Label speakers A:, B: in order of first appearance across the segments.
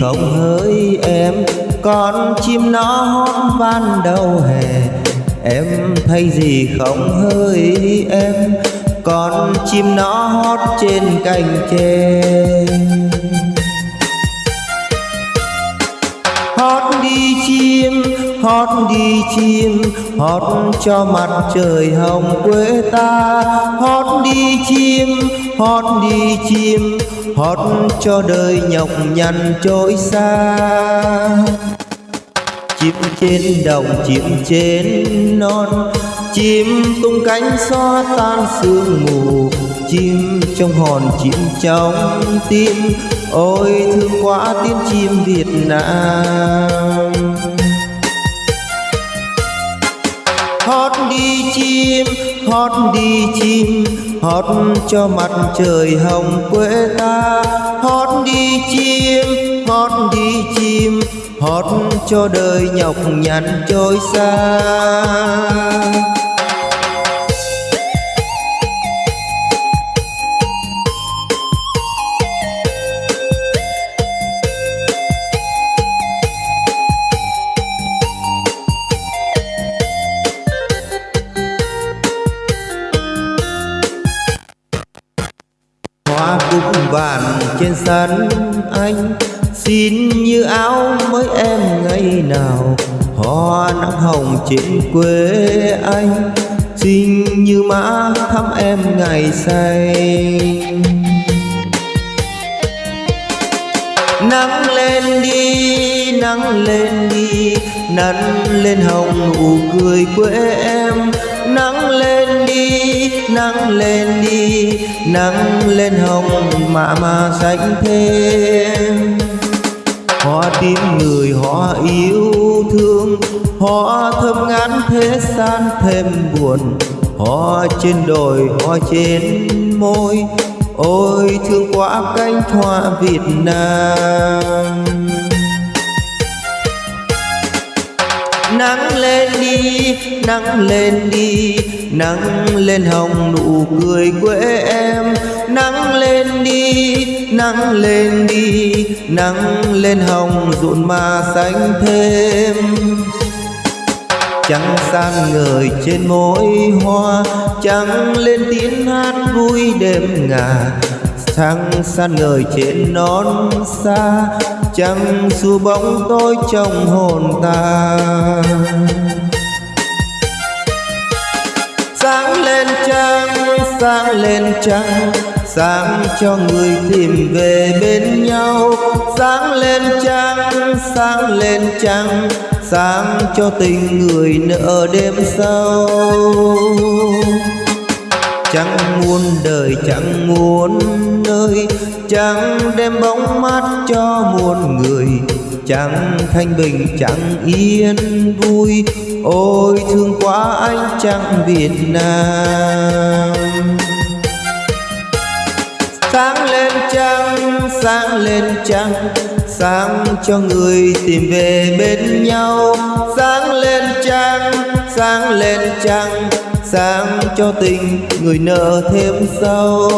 A: không hỡi em, Con chim nó hót van đầu hè. Em thấy gì không hỡi em, Con chim nó hót trên cành tre. Hót đi chim, hót đi chim, hót cho mặt trời hồng quê ta. Hót đi chim, hót đi chim, hót cho đời nhọc nhằn trôi xa. Chim trên đồng, chim trên non, chim tung cánh xóa tan sương mù chim trong hòn chim trong tim. Ôi, thương quá tiếng chim việt nam. Hót đi chim, hót đi chim, hót cho mặt trời hồng quê ta. Hót đi chim, hót đi chim, hót cho đời nhọc nhằn trôi xa. Trên sân anh. Xin như áo mới em ngày nào, hoa nắng hồng trên quê anh. Xin như mã thăm em ngày say. Nắng lên đi, nắng lên đi nắng lên hồng, nụ cười quê em. Nắng lên đi, nắng lên đi, nắng lên hồng mà mà xanh thêm hoa tim người, hoa yêu thương, hoa thơm ngát thế gian thêm buồn. Hoa trên đồi, hoa trên môi, ôi thương quá cánh hoa việt nam. Nắng lên đi, nắng lên đi, nắng lên hồng nụ cười quê em. Nắng lên đi, nắng lên đi, nắng lên hồng rộn mà xanh thêm chẳng san người trên mỗi hoa chẳng lên tiếng hát vui đêm ngà. Trăng san người trên non xa trăng xua bóng tôi trong hồn ta. Sáng lên trăng sáng lên trăng sáng cho người tìm về bên nhau sáng lên trăng, sáng lên trăng, sáng cho tình người nợ đêm sâu chẳng muôn đời chẳng muốn nơi chẳng đem bóng mát cho muôn người. Chẳng thanh bình chẳng yên vui, ôi thương quá anh chẳng việt nam sáng lên trăng, sáng lên trăng, sáng cho người tìm về bên nhau. Sáng lên trăng, sáng lên trăng, sáng cho tình người nợ thêm sâu.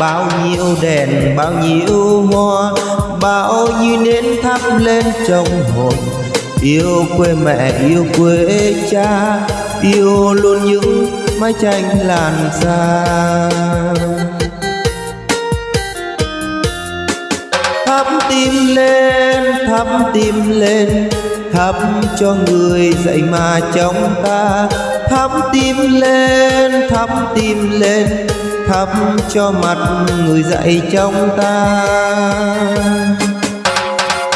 A: Bao nhiêu đèn, bao nhiêu hoa, bao nhiêu nến thắp lên trong hồn. Yêu quê mẹ, yêu quê cha, yêu luôn những mái tranh làn xa. Thắp tim lên thắp tim lên thắp cho người dậy mà trong ta. Thắp tim lên thắp tim lên thắp cho mặt người dậy trong ta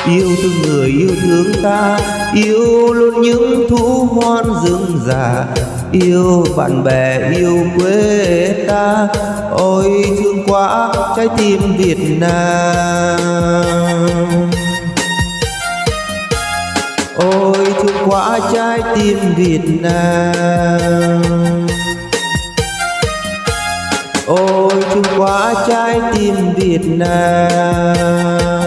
A: yêu thương người, yêu thương ta, yêu luôn những thú hoan rừng già. Yêu bạn bè, yêu quê ta, ôi thương quá, trái tim việt nam. Ôi thương quá, trái tim việt nam. Ôi thương quá, trái tim việt nam.